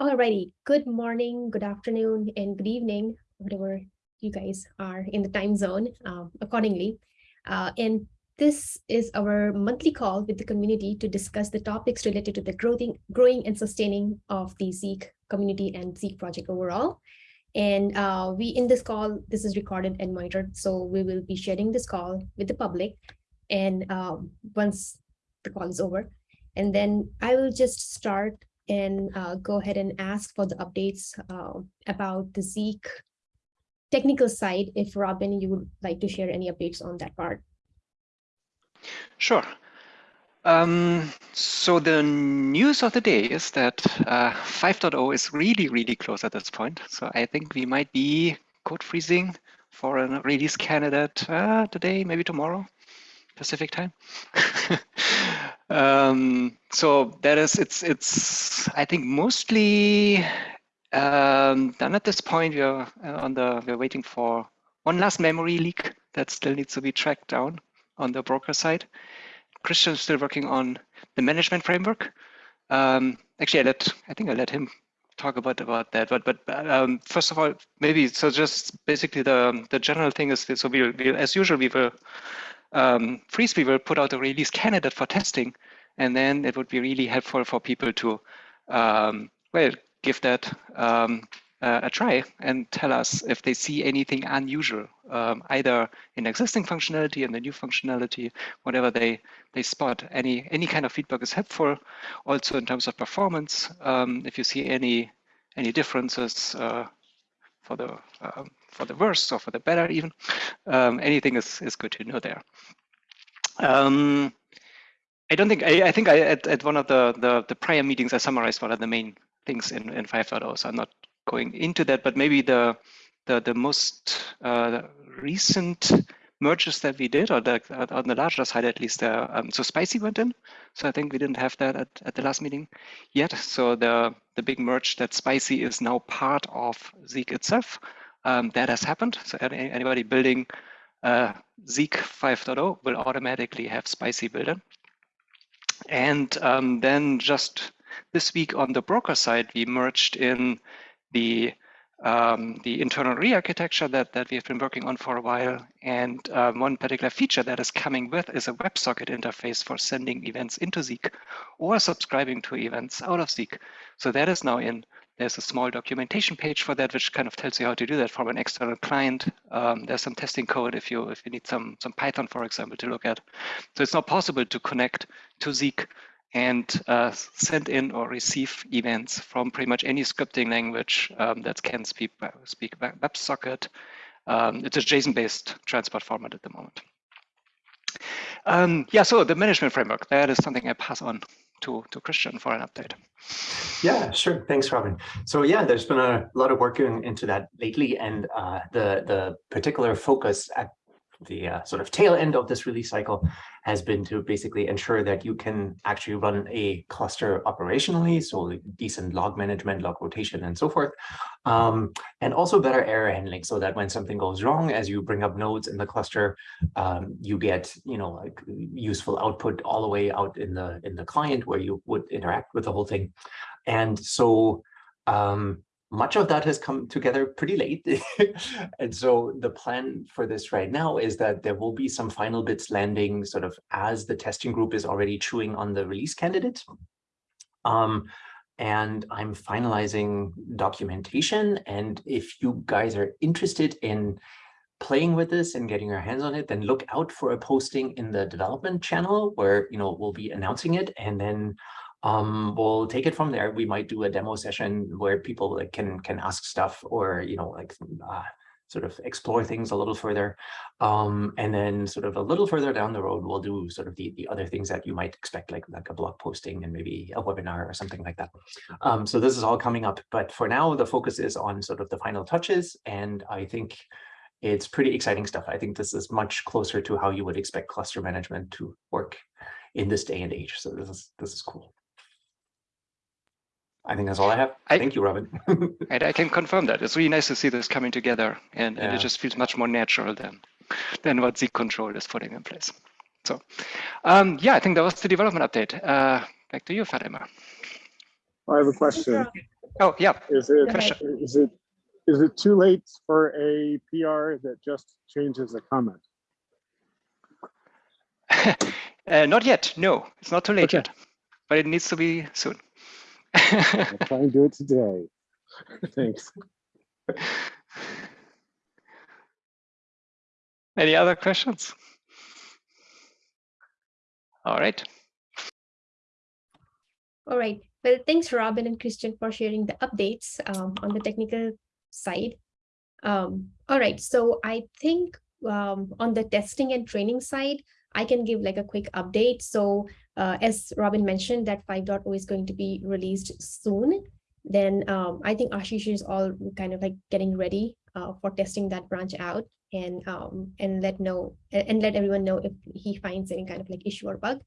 Alrighty, good morning, good afternoon, and good evening, whatever you guys are in the time zone uh, accordingly. Uh, and this is our monthly call with the community to discuss the topics related to the growing, growing and sustaining of the Zeek community and Zeek project overall. And uh, we in this call, this is recorded and monitored, so we will be sharing this call with the public. And um, once the call is over, and then I will just start and uh, go ahead and ask for the updates uh, about the Zeek technical side. If Robin, you would like to share any updates on that part. Sure. Um, so the news of the day is that uh, 5.0 is really, really close at this point. So I think we might be code freezing for a release candidate uh, today, maybe tomorrow, Pacific time. um, so that is, it's, it's. I think mostly um, done at this point. We're uh, on the, we're waiting for one last memory leak that still needs to be tracked down on the broker side. Christian is still working on the management framework. Um, actually, I let I think I let him talk about about that. But but um, first of all, maybe so just basically the the general thing is so we will we, as usual we will um, will put out a release candidate for testing, and then it would be really helpful for people to um, well give that um, uh, a try and tell us if they see anything unusual, um, either in existing functionality and the new functionality, whatever they they spot. Any any kind of feedback is helpful. Also in terms of performance, um, if you see any any differences uh, for the uh, for the worse or for the better, even um, anything is is good to know there. Um, I don't think I, I think I at, at one of the, the the prior meetings I summarized what are the main things in in 5.0. So I'm not going into that, but maybe the the, the most uh, recent merges that we did, or the, on the larger side at least, uh, um, so Spicy went in. So I think we didn't have that at, at the last meeting yet. So the, the big merge that Spicy is now part of Zeek itself, um, that has happened. So anybody building uh, Zeek 5.0 will automatically have Spicy built in. And um, then just this week on the broker side, we merged in the um, the internal re-architecture that, that we've been working on for a while. And um, one particular feature that is coming with is a WebSocket interface for sending events into Zeek or subscribing to events out of Zeek. So that is now in. There's a small documentation page for that, which kind of tells you how to do that from an external client. Um, there's some testing code if you if you need some some Python, for example, to look at. So it's not possible to connect to Zeek and uh, send in or receive events from pretty much any scripting language um, that can speak, speak WebSocket. Um, it's a JSON-based transport format at the moment. Um, yeah, so the management framework, that is something I pass on to, to Christian for an update. Yeah, sure. Thanks, Robin. So yeah, there's been a lot of work going into that lately, and uh, the the particular focus at the uh, sort of tail end of this release cycle has been to basically ensure that you can actually run a cluster operationally, so decent log management, log rotation, and so forth, um, and also better error handling, so that when something goes wrong, as you bring up nodes in the cluster, um, you get you know like useful output all the way out in the in the client where you would interact with the whole thing, and so um, much of that has come together pretty late. and so the plan for this right now is that there will be some final bits landing sort of as the testing group is already chewing on the release candidate. Um, and I'm finalizing documentation. And if you guys are interested in playing with this and getting your hands on it, then look out for a posting in the development channel where, you know, we'll be announcing it. And then um, we'll take it from there. We might do a demo session where people like, can can ask stuff or you know like uh, sort of explore things a little further. Um, and then sort of a little further down the road, we'll do sort of the, the other things that you might expect, like, like a blog posting and maybe a webinar or something like that. Um, so this is all coming up. But for now, the focus is on sort of the final touches. And I think it's pretty exciting stuff. I think this is much closer to how you would expect cluster management to work in this day and age. So this is this is cool. I think that's all I have. I, Thank you, Robin. and I can confirm that. It's really nice to see this coming together and, yeah. and it just feels much more natural than, than what Zeek Control is putting in place. So um, yeah, I think that was the development update. Uh, back to you, Fatima. I have a question. Oh, yeah. Is it, Question. is it, is it too late for a PR that just changes a comment? Uh, not yet. No, it's not too late Okay. yet, but it needs to be soon. I'll try and do it today. Thanks. Any other questions? All right. All right. Well, thanks, Robin and Christian, for sharing the updates um, on the technical side. Um, all right. So I think um, on the testing and training side, I can give like a quick update. So uh, as Robin mentioned, that 5.0 is going to be released soon. Then um, I think Ashish is all kind of like getting ready uh, for testing that branch out and um, and let know and let everyone know if he finds any kind of like issue or bug.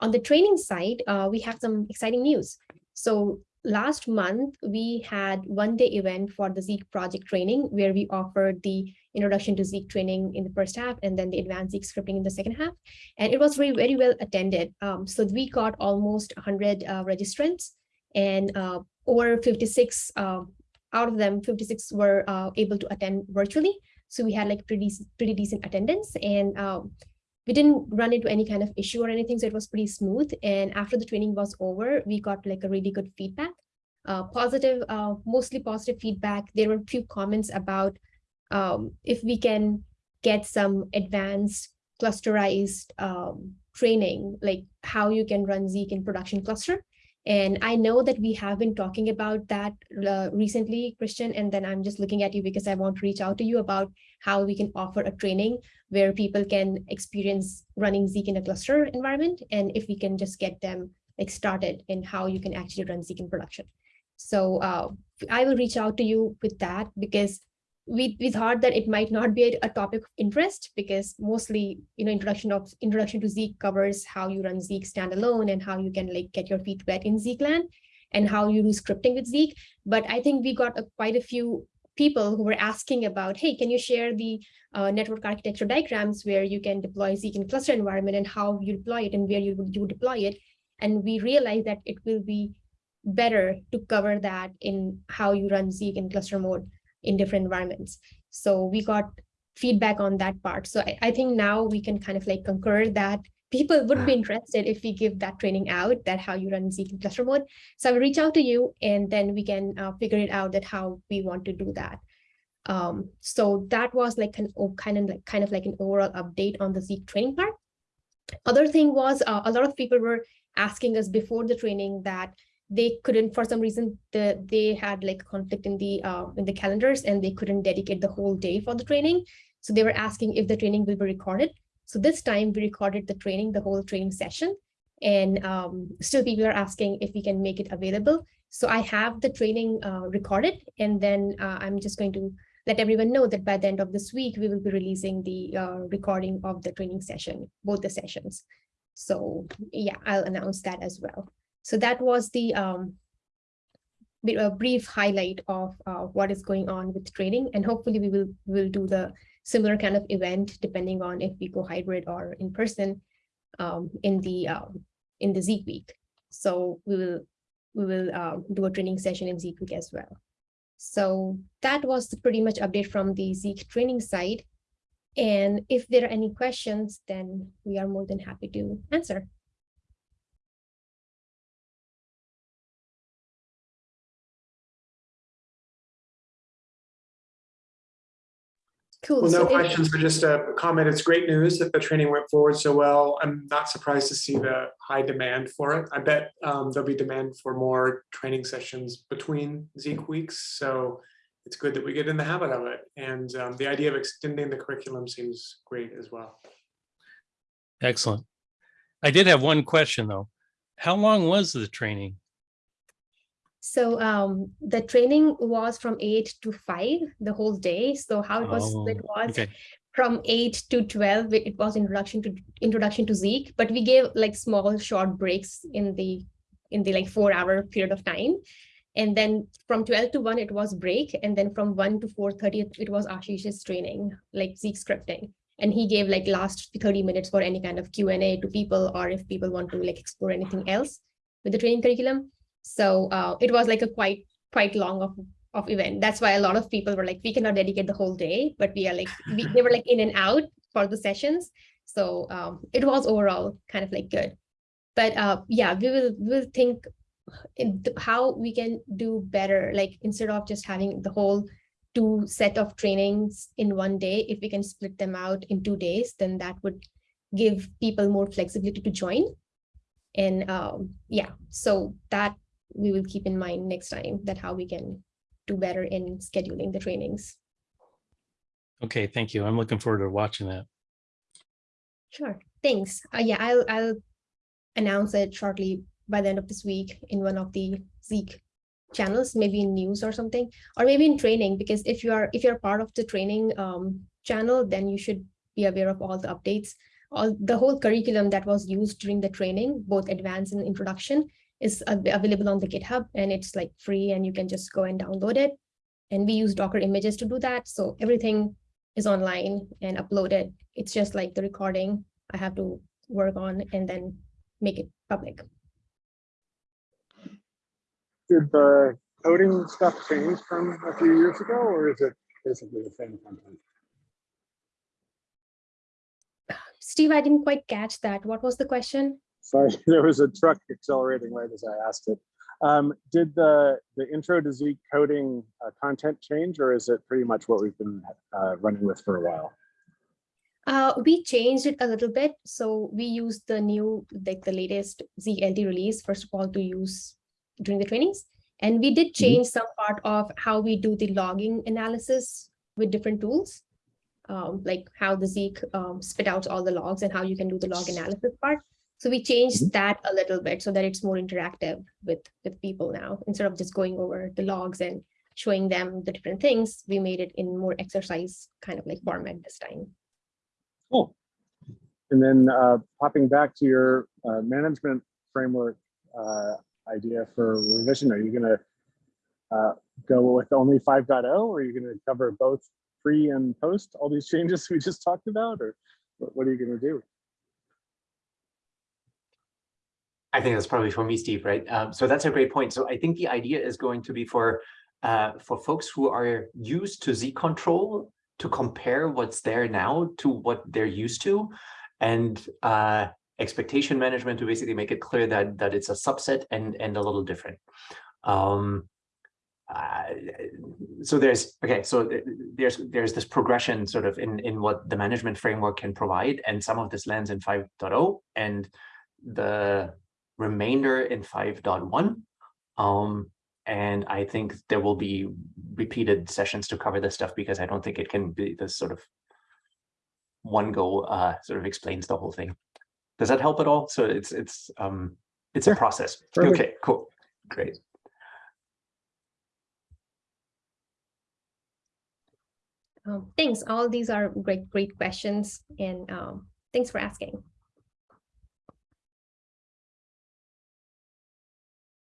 On the training side, uh, we have some exciting news. So last month, we had one day event for the Zeek project training where we offered the introduction to Zeek training in the first half and then the advanced Zeek scripting in the second half. And it was very, very well attended. Um, so we got almost 100 uh, registrants and uh, over 56 um, out of them, 56 were uh, able to attend virtually. So we had like pretty, pretty decent attendance and um, we didn't run into any kind of issue or anything, so it was pretty smooth. And after the training was over, we got like a really good feedback, uh, positive, uh, mostly positive feedback. There were a few comments about um, if we can get some advanced clusterized um, training, like how you can run Zeek in production cluster. And I know that we have been talking about that uh, recently, Christian, and then I'm just looking at you because I want to reach out to you about how we can offer a training where people can experience running Zeek in a cluster environment, and if we can just get them like started in how you can actually run Zeek in production. So uh, I will reach out to you with that because we, we thought that it might not be a topic of interest because mostly, you know, introduction of introduction to Zeek covers how you run Zeek standalone and how you can like get your feet wet in Zeek land and how you do scripting with Zeek. But I think we got a, quite a few people who were asking about, hey, can you share the uh, network architecture diagrams where you can deploy Zeek in cluster environment and how you deploy it and where you would you deploy it. And we realized that it will be better to cover that in how you run Zeek in cluster mode in different environments. So we got feedback on that part. So I, I think now we can kind of like concur that people would be interested if we give that training out that how you run Zeek cluster mode. So I will reach out to you and then we can uh, figure it out that how we want to do that. Um, so that was like an oh, kind of like kind of like an overall update on the Zeek training part. Other thing was uh, a lot of people were asking us before the training that they couldn't for some reason the they had like conflict in the uh, in the calendars and they couldn't dedicate the whole day for the training. So they were asking if the training will be recorded. So this time we recorded the training the whole training session. And um, still people are asking if we can make it available. So i have the training uh, recorded and then uh, i'm just going to let everyone know that by the end of this week we will be releasing the uh, recording of the training session both the sessions. So yeah i'll announce that as well so that was the um, a brief highlight of uh, what is going on with training, and hopefully we will will do the similar kind of event depending on if we go hybrid or in person um, in the um, in the Zeek week. So we will we will uh, do a training session in Zeek week as well. So that was pretty much update from the Zeek training side. And if there are any questions, then we are more than happy to answer. Cool. Well, no if- questions, but just a comment. It's great news that the training went forward so well. I'm not surprised to see the high demand for it. I bet um, there'll be demand for more training sessions between Zeek weeks. So it's good that we get in the habit of it. And um, the idea of extending the curriculum seems great as well. Excellent. I did have one question though. How long was the training? So um, the training was from eight to five the whole day. So how it was Oh, was Okay, from eight to 12, it it was introduction to introduction to Zeek, but we gave like small short breaks in the in the like four hour period of time. And then from 12 to 1, it was break. And then from 1 to 4.30, it was Ashish's training, like Zeek scripting. And he gave like last 30 minutes for any kind of Q&A to people, or if people want to like explore anything else with the training curriculum. So uh, it was like a quite quite long of of event. That's why a lot of people were like, we cannot dedicate the whole day, but we are like, we, they were like in and out for the sessions. So um, it was overall kind of like good. But uh, yeah, we will will think in th- how we can do better. Like instead of just having the whole two set of trainings in one day, if we can split them out in two days, then that would give people more flexibility to join. And um, yeah, so that we will keep in mind next time that how we can do better in scheduling the trainings. Okay, thank you. I'm looking forward to watching that. Sure, thanks. Uh, yeah, I'll I'll announce it shortly by the end of this week in one of the Zeek channels, maybe in news or something, or maybe in training, because if you are if you're part of the training um, channel, then you should be aware of all the updates. All the whole curriculum that was used during the training, both advanced and introduction, is available on the GitHub and it's like free and you can just go and download it. And we use Docker images to do that. So everything is online and uploaded. It's just like the recording I have to work on and then make it public. Did the coding stuff change from a few years ago, or is it basically the same content? Steve, I didn't quite catch that. What was the question? Sorry, there was a truck accelerating right as I asked it. Um, did the the intro to Zeek coding uh, content change, or is it pretty much what we've been uh, running with for a while? Uh, we changed it a little bit. So we used the new, like the latest ZLT release, first of all, to use during the trainings. And we did change some part of how we do the logging analysis with different tools. Um, like how the Zeek um, spit out all the logs and how you can do the log analysis part. So we changed that a little bit so that it's more interactive with, with people now. Instead of just going over the logs and showing them the different things, we made it in more exercise kind of like format this time. Cool. And then uh, popping back to your uh, management framework uh, idea for revision, are you going to uh, go with only 5.0 or are you going to cover both pre and post all these changes we just talked about or what, what are you going to do? I think that's probably for me, Steve, right? Um, so that's a great point. So I think the idea is going to be for uh, for folks who are used to Zeek control to compare what's there now to what they're used to, and uh, expectation management to basically make it clear that that it's a subset and and a little different. Um, uh, so there's okay so there's there's this progression sort of in in what the management framework can provide and some of this lands in 5.0 and the remainder in 5.1 um and i think there will be repeated sessions to cover this stuff because i don't think it can be this sort of one go uh sort of explains the whole thing. Does that help at all? So it's it's um it's a process. Perfect. okay cool. Great. Um, thanks. All these are great, great questions and um, thanks for asking.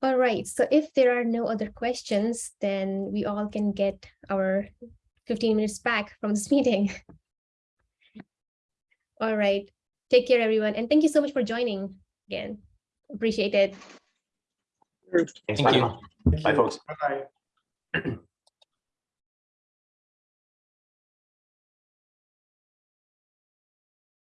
All right, so if there are no other questions, then we all can get our 15 minutes back from this meeting. All right, take care, everyone. And thank you so much for joining again. Appreciate it. Thanks, Thank bye you. Thank Bye, you. folks. Bye-bye.